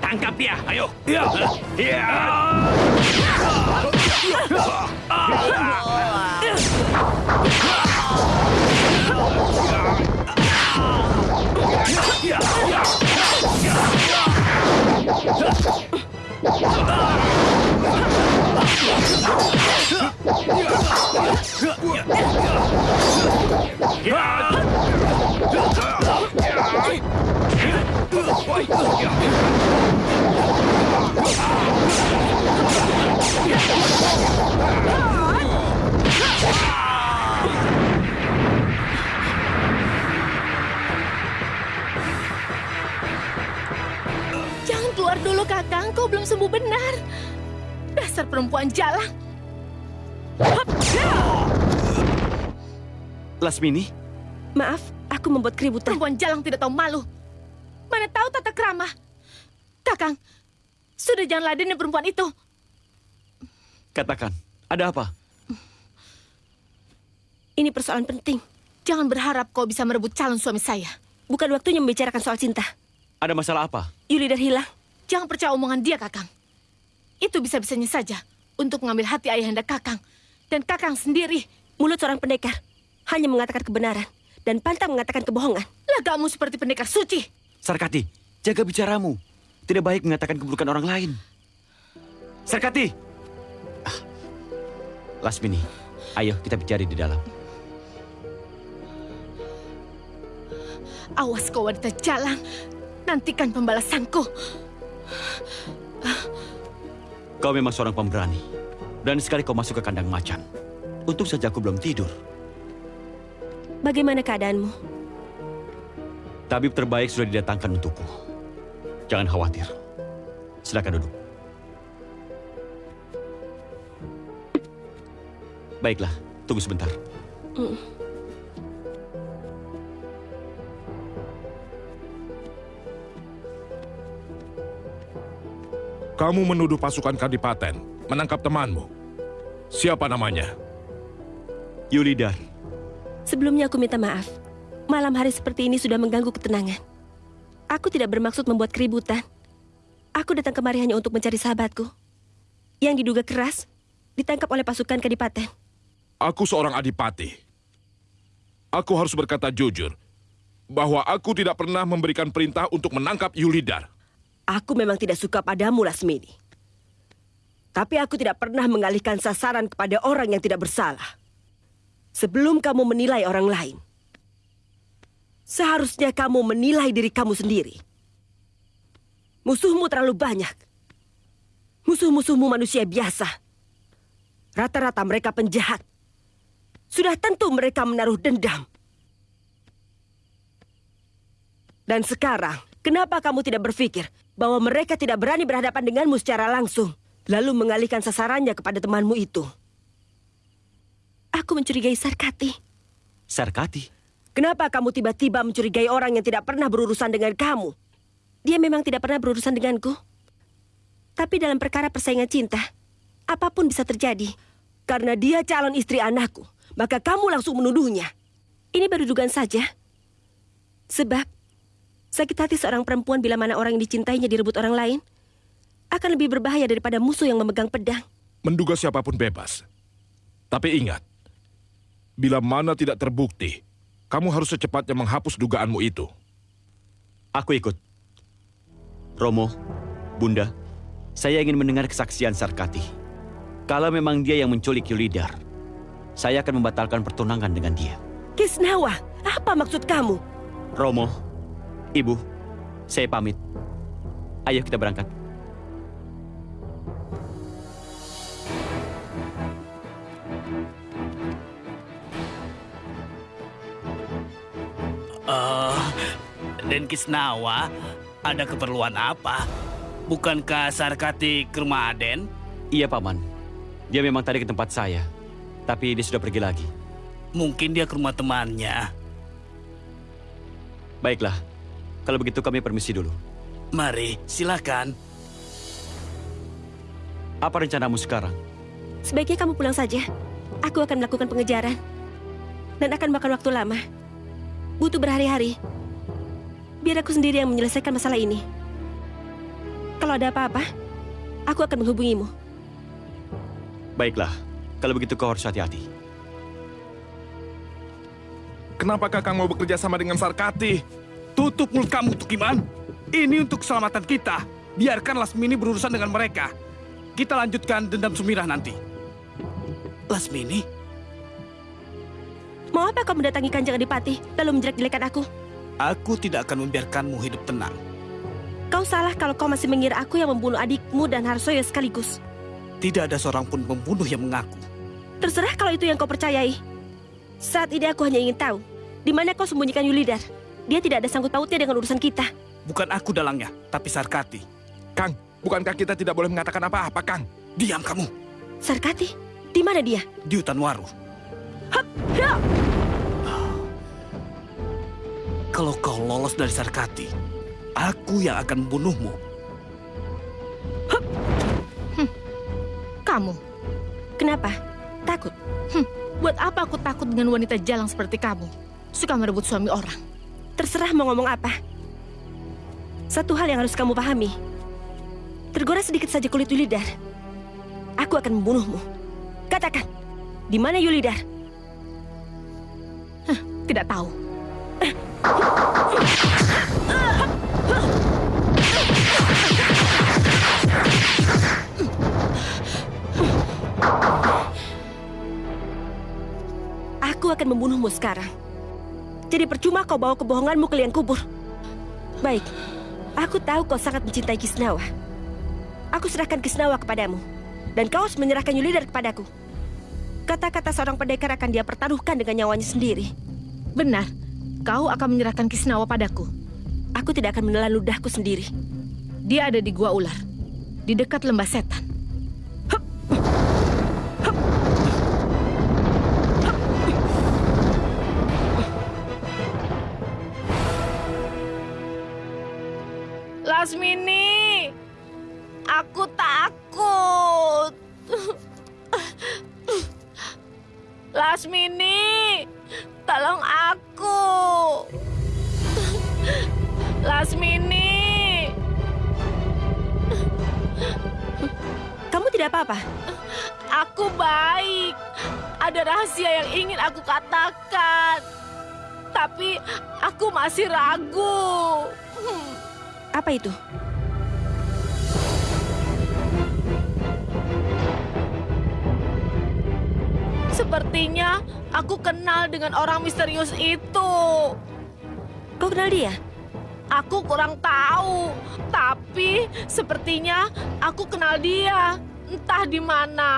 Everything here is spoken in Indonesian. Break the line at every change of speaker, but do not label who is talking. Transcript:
Tangkap dia, ayo.
Jangan keluar dulu, Kakang. Kau belum sembuh benar. Dasar perempuan jalang.
Lasmini,
Maaf, aku membuat keributan.
Perempuan jalang tidak tahu malu. Mana tahu tata kerama. Kakang, sudah jangan ladenin perempuan itu.
katakan, ada apa?
Ini persoalan penting.
Jangan berharap kau bisa merebut calon suami saya.
Bukan waktunya membicarakan soal cinta.
Ada masalah apa?
Yulidar hilang.
Jangan percaya omongan dia, Kakang. Itu bisa-bisanya saja untuk mengambil hati ayahanda Kakang. Dan Kakang sendiri.
Mulut seorang pendekar hanya mengatakan kebenaran dan pantang mengatakan kebohongan.
Lagamu seperti pendekar suci.
Sarkati, jaga bicaramu. Tidak baik mengatakan keburukan orang lain. Sarkati! Ah. Lasmini, ayo kita bicara di dalam.
Awas kau wanita jalang. Nantikan pembalasanku.
Kau memang seorang pemberani. Berani sekali kau masuk ke kandang macan. Untung saja aku belum tidur.
Bagaimana keadaanmu?
Tabib terbaik sudah didatangkan untukku. Jangan khawatir. Silakan duduk. Baiklah, tunggu sebentar.
Kamu menuduh pasukan Kadipaten menangkap temanmu. Siapa namanya?
Yulidar,
Sebelumnya aku minta maaf. Malam hari seperti ini sudah mengganggu ketenangan. Aku tidak bermaksud membuat keributan. Aku datang kemari hanya untuk mencari sahabatku. Yang diduga keras, ditangkap oleh pasukan Kadipaten.
Aku seorang adipati. Aku harus berkata jujur bahwa aku tidak pernah memberikan perintah untuk menangkap Yulidar.
Aku memang tidak suka padamu, Lasmini. Tapi aku tidak pernah mengalihkan sasaran kepada orang yang tidak bersalah. Sebelum kamu menilai orang lain, seharusnya kamu menilai diri kamu sendiri. Musuhmu terlalu banyak. Musuh-musuhmu manusia biasa. Rata-rata mereka penjahat. Sudah tentu mereka menaruh dendam. Dan sekarang, kenapa kamu tidak berpikir bahwa mereka tidak berani berhadapan denganmu secara langsung, lalu mengalihkan sasarannya kepada temanmu itu? Aku mencurigai Sarkati.
Sarkati.
Kenapa kamu tiba-tiba mencurigai orang yang tidak pernah berurusan dengan kamu? Dia memang tidak pernah berurusan denganku. Tapi dalam perkara persaingan cinta, apa pun bisa terjadi. Karena dia calon istri anakku, maka kamu langsung menuduhnya. Ini baru dugaan saja. Sebab, sakit hati seorang perempuan bila mana orang yang dicintainya direbut orang lain, akan lebih berbahaya daripada musuh yang memegang pedang.
Menduga siapa pun bebas. Tapi ingat, bila mana tidak terbukti, kamu harus secepatnya menghapus dugaanmu itu.
Aku ikut. Romo, Bunda, saya ingin mendengar kesaksian Sarkati. Kalau memang dia yang menculik Yulidar, saya akan membatalkan pertunangan dengan dia.
Kisnawa, apa maksud kamu?
Romo, Ibu, saya pamit. Ayo kita berangkat.
Den Kisnawa, ada keperluan apa? Bukankah Sarkati ke rumah Aden?
Iya, Paman. Dia memang tadi ke tempat saya, tapi dia sudah pergi lagi.
Mungkin dia ke rumah temannya.
Baiklah, kalau begitu kami permisi dulu.
Mari, silakan.
Apa rencanamu sekarang?
Sebaiknya kamu pulang saja. Aku akan melakukan pengejaran. Dan akan makan waktu lama. butuh berhari-hari. Biar aku sendiri yang menyelesaikan masalah ini. Kalau ada apa-apa, aku akan menghubungimu.
Baiklah, kalau begitu kau harus hati-hati.
Kenapa Kakang mau bekerja sama dengan Sarkati?
Tutup mulut kamu, Tukiman. Ini untuk keselamatan kita. Biarkan Lasmini berurusan dengan mereka. Kita lanjutkan dendam Sumirah nanti. Lasmini,
Mau apa kau mendatangi Kanjeng Adipati lalu menjelek-jelekan aku?
Aku tidak akan membiarkanmu hidup tenang.
Kau salah kalau kau masih mengira aku yang membunuh adikmu dan Harsoyo sekaligus.
Tidak ada seorang pun pembunuh yang mengaku.
Terserah kalau itu yang kau percayai. Saat ini aku hanya ingin tahu, di mana kau sembunyikan Yulidar. Dia tidak ada sangkut pautnya dengan urusan kita.
Bukan aku dalangnya, tapi Sarkati.
Kang, bukankah kita tidak boleh mengatakan apa-apa, Kang?
Diam kamu,
Sarkati, di mana dia?
di hutan waru.
Ya!
Kalau kau lolos dari Sarkati, aku yang akan membunuhmu.
Kamu,
Kenapa? Takut?
buat apa aku takut dengan wanita jalang seperti kamu? Suka merebut suami orang.
Terserah mau ngomong apa. Satu hal yang harus kamu pahami. Tergores sedikit saja kulit Yulidar. Aku akan membunuhmu. Katakan, di mana Yulidar?
Tidak tahu.
Aku akan membunuhmu sekarang. Jadi percuma kau bawa kebohonganmu ke liang kubur. Baik, aku tahu kau sangat mencintai Kisnawa. Aku serahkan Kisnawa kepadamu. Dan kau harus menyerahkan Yulidar kepadaku. Kata-kata seorang pendekar akan dia pertaruhkan dengan nyawanya sendiri.
Benar, kau akan menyerahkan Kisnawa padaku.
Aku tidak akan menelan ludahku sendiri.
Dia ada di Gua Ular, di dekat lembah setan. Lasmini, aku takut. Lasmini, tolong aku. Lasmini.
Kamu tidak apa-apa?
Aku baik. Ada rahasia yang ingin aku katakan. Tapi aku masih ragu. Hmm,
Apa itu?
Sepertinya aku kenal dengan orang misterius itu.
Kau kenal dia?
Aku kurang tahu, tapi sepertinya aku kenal dia. Entah di mana.